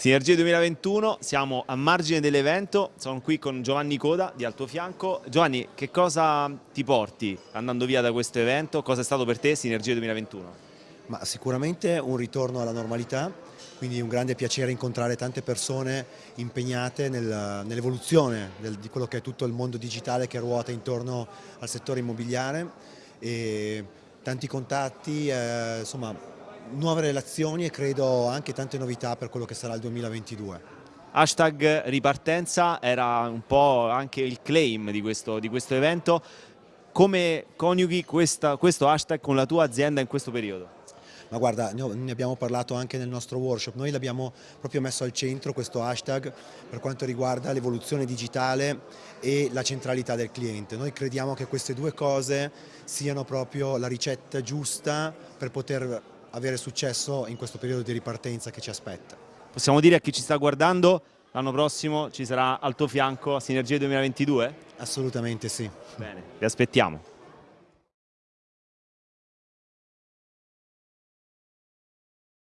Sinergie 2021, siamo a margine dell'evento, sono qui con Giovanni Coda di al tuo fianco. Giovanni, che cosa ti porti andando via da questo evento? Cosa è stato per te Sinergie 2021? Ma sicuramente un ritorno alla normalità, quindi un grande piacere incontrare tante persone impegnate nel, nell'evoluzione di quello che è tutto il mondo digitale che ruota intorno al settore immobiliare e tanti contatti, eh, insomma nuove relazioni e credo anche tante novità per quello che sarà il 2022. Hashtag ripartenza era un po' anche il claim di questo, di questo evento. Come coniughi questa, questo hashtag con la tua azienda in questo periodo? Ma guarda, ne abbiamo parlato anche nel nostro workshop, noi l'abbiamo proprio messo al centro questo hashtag per quanto riguarda l'evoluzione digitale e la centralità del cliente. Noi crediamo che queste due cose siano proprio la ricetta giusta per poter avere successo in questo periodo di ripartenza che ci aspetta. Possiamo dire a chi ci sta guardando l'anno prossimo ci sarà al tuo fianco Sinergie 2022? Assolutamente sì. Bene, vi aspettiamo.